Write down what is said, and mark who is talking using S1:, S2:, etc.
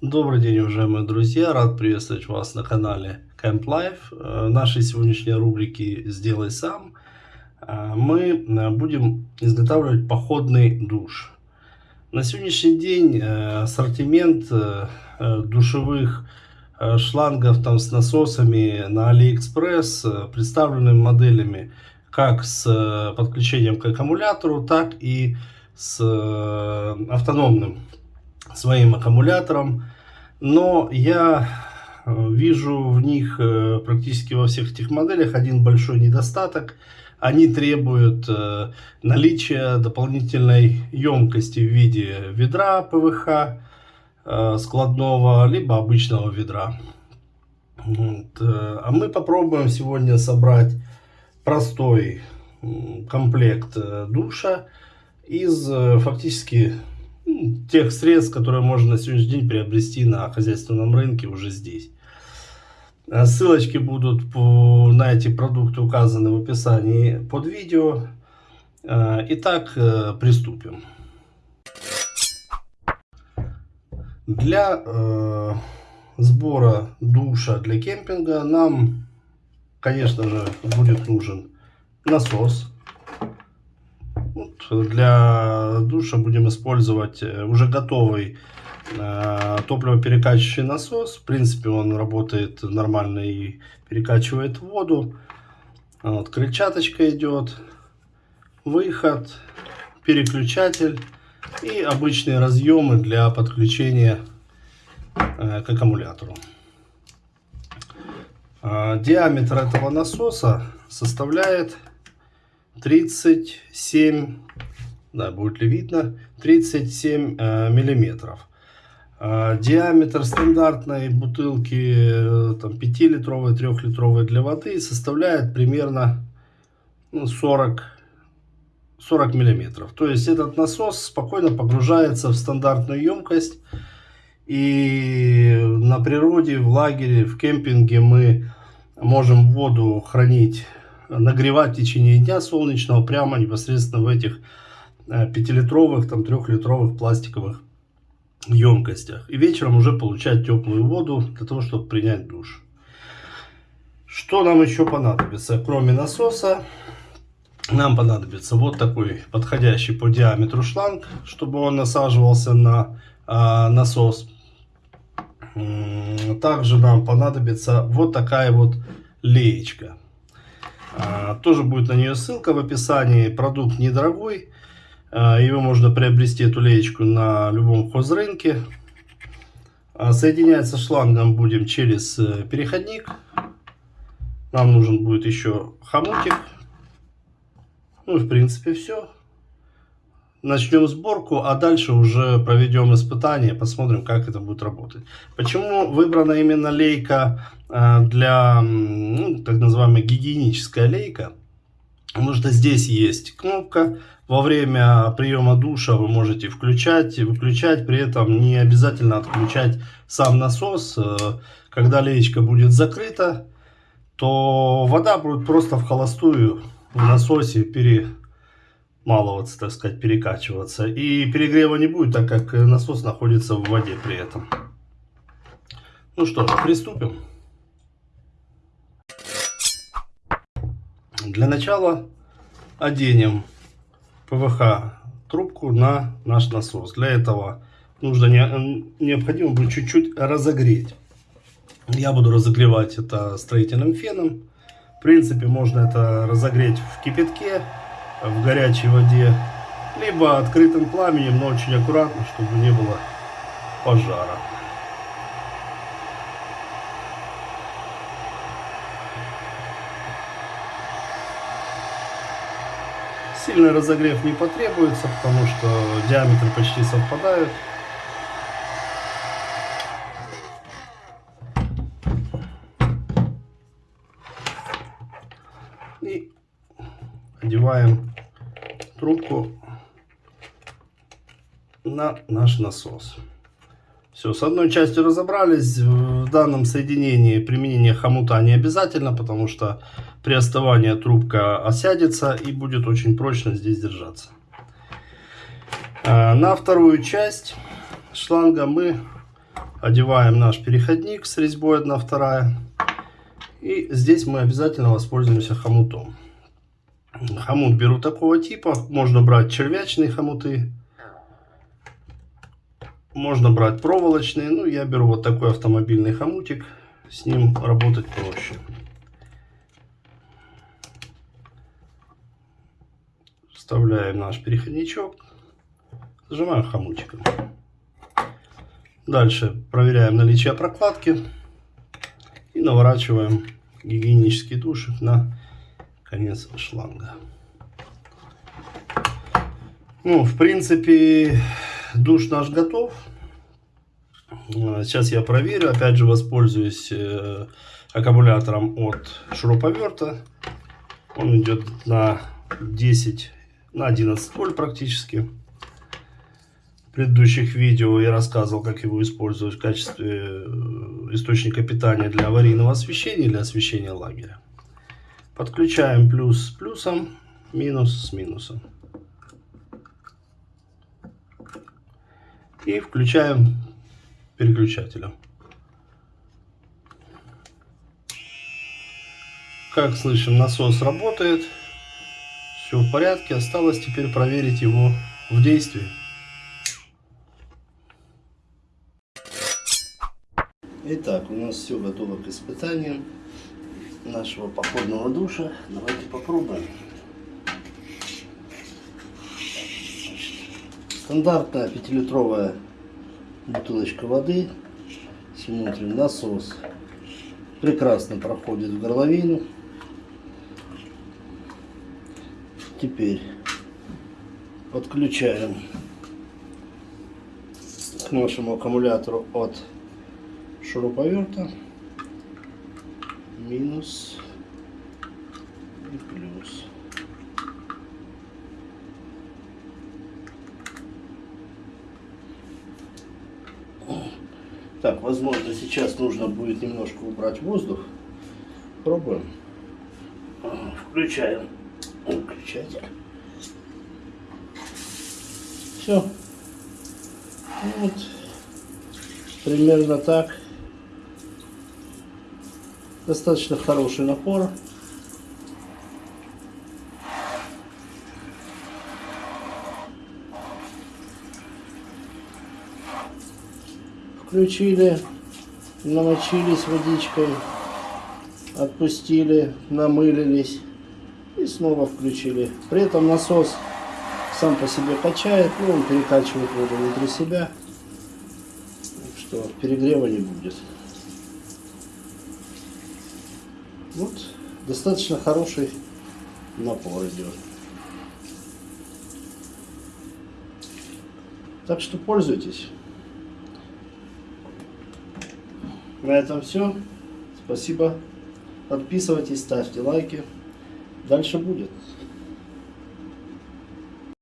S1: Добрый день, уважаемые друзья! Рад приветствовать вас на канале Camp Life. В нашей сегодняшней рубрике «Сделай сам» э, мы э, будем изготавливать походный душ. На сегодняшний день э, ассортимент душевых шлангов там с насосами на AliExpress представлены моделями как с подключением к аккумулятору, так и с автономным своим аккумулятором. Но я вижу в них практически во всех этих моделях один большой недостаток. Они требуют наличия дополнительной емкости в виде ведра ПВХ складного, либо обычного ведра. Вот. А мы попробуем сегодня собрать простой комплект душа из фактически тех средств, которые можно на сегодняшний день приобрести на хозяйственном рынке уже здесь. А ссылочки будут на эти продукты указаны в описании под видео. А, итак, э, приступим. Для э, сбора душа для кемпинга нам, конечно же, будет нужен насос для душа будем использовать э, уже готовый э, топливоперекачивающий насос. В принципе, он работает нормально и перекачивает воду. Вот, крыльчаточка идет, выход, переключатель и обычные разъемы для подключения э, к аккумулятору. Диаметр этого насоса составляет 37, да, будет ли видно, 37 э, миллиметров. Э, диаметр стандартной бутылки э, там, 5-литровой, 3-литровой для воды составляет примерно ну, 40, 40 миллиметров. То есть этот насос спокойно погружается в стандартную емкость. И на природе, в лагере, в кемпинге мы можем воду хранить нагревать в течение дня солнечного прямо непосредственно в этих 5-литровых, э, там 3-литровых пластиковых емкостях. И вечером уже получать теплую воду для того, чтобы принять душ. Что нам еще понадобится? Кроме насоса, нам понадобится вот такой подходящий по диаметру шланг, чтобы он насаживался на а, насос. Также нам понадобится вот такая вот леечка. А, тоже будет на нее ссылка в описании. Продукт недорогой. А, его можно приобрести, эту леечку, на любом хозрынке. А, соединяется шлангом будем через э, переходник. Нам нужен будет еще хомутик. Ну, в принципе, все начнем сборку, а дальше уже проведем испытания, посмотрим, как это будет работать. Почему выбрана именно лейка э, для, ну, так называемая гигиеническая лейка? Потому что здесь есть кнопка, во время приема душа вы можете включать и выключать, при этом не обязательно отключать сам насос. Э, когда леечка будет закрыта, то вода будет просто в холостую в насосе пере маловаться, так сказать, перекачиваться. И перегрева не будет, так как насос находится в воде при этом. Ну что приступим. Для начала оденем ПВХ трубку на наш насос. Для этого нужно не, необходимо будет чуть-чуть разогреть. Я буду разогревать это строительным феном. В принципе, можно это разогреть в кипятке в горячей воде, либо открытым пламенем, но очень аккуратно, чтобы не было пожара. Сильный разогрев не потребуется, потому что диаметры почти совпадают. И одеваем трубку на наш насос. Все, с одной частью разобрались. В данном соединении применение хомута не обязательно, потому что при остывании трубка осядется и будет очень прочно здесь держаться. А, на вторую часть шланга мы одеваем наш переходник с резьбой 1 вторая. И здесь мы обязательно воспользуемся хомутом. Хомут беру такого типа. Можно брать червячные хомуты. Можно брать проволочные. Ну, я беру вот такой автомобильный хомутик. С ним работать проще. Вставляем наш переходничок. Зажимаем хомутиком. Дальше проверяем наличие прокладки. И наворачиваем гигиенический душик на конец шланга. Ну, в принципе, душ наш готов. Сейчас я проверю. Опять же, воспользуюсь э, аккумулятором от шуруповерта. Он идет на 10, на 11 вольт практически. В предыдущих видео я рассказывал, как его использовать в качестве э, источника питания для аварийного освещения, для освещения лагеря. Подключаем плюс с плюсом, минус с минусом. И включаем переключателем. Как слышим, насос работает. Все в порядке. Осталось теперь проверить его в действии. Итак, у нас все готово к испытаниям нашего походного душа. Давайте попробуем. Стандартная пятилитровая бутылочка воды. Смотрим, насос прекрасно проходит в горловину. Теперь подключаем к нашему аккумулятору от шуруповерта минус и плюс. Так, возможно, сейчас нужно будет немножко убрать воздух. Пробуем. Включаем выключатель. Все. Вот. Примерно так. Достаточно хороший напор. Включили, намочились водичкой, отпустили, намылились и снова включили. При этом насос сам по себе качает, и он перекачивает воду внутри себя, что перегрева не будет. Вот, достаточно хороший напор идет. Так что пользуйтесь. На этом все. Спасибо. Подписывайтесь, ставьте лайки. Дальше будет.